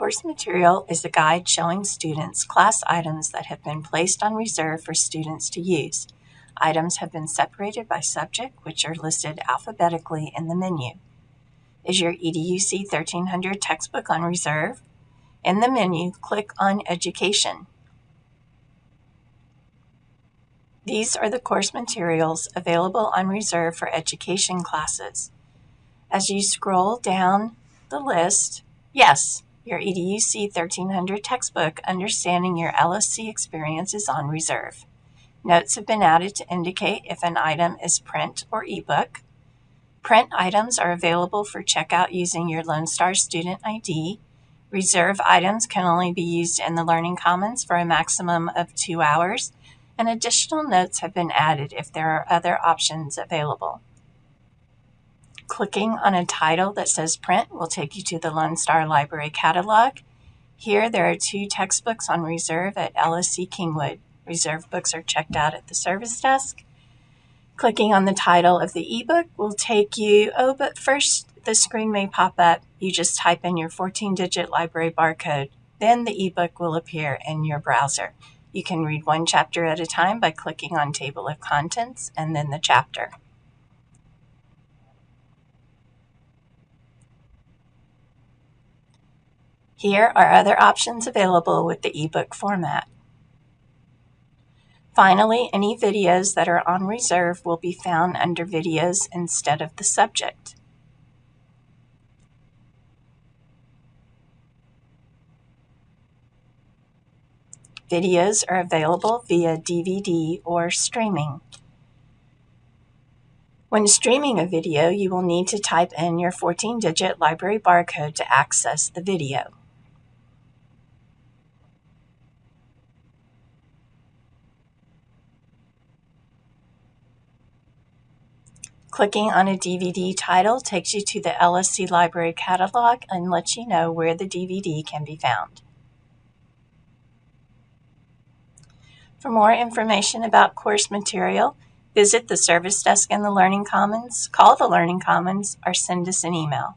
course material is a guide showing students class items that have been placed on reserve for students to use. Items have been separated by subject, which are listed alphabetically in the menu. Is your EDUC 1300 textbook on reserve? In the menu, click on Education. These are the course materials available on reserve for education classes. As you scroll down the list, yes, your EDUC 1300 textbook Understanding Your LSC Experience is on reserve. Notes have been added to indicate if an item is print or ebook. Print items are available for checkout using your Lone Star student ID. Reserve items can only be used in the Learning Commons for a maximum of two hours, and additional notes have been added if there are other options available. Clicking on a title that says print will take you to the Lone Star Library catalog. Here there are two textbooks on reserve at LSC Kingwood. Reserve books are checked out at the service desk. Clicking on the title of the ebook will take you, oh, but first the screen may pop up. You just type in your 14 digit library barcode. Then the ebook will appear in your browser. You can read one chapter at a time by clicking on Table of Contents and then the chapter. Here are other options available with the ebook format. Finally, any videos that are on reserve will be found under Videos instead of the subject. Videos are available via DVD or streaming. When streaming a video, you will need to type in your 14-digit library barcode to access the video. Clicking on a DVD title takes you to the LSC Library catalog and lets you know where the DVD can be found. For more information about course material, visit the service desk in the Learning Commons, call the Learning Commons, or send us an email.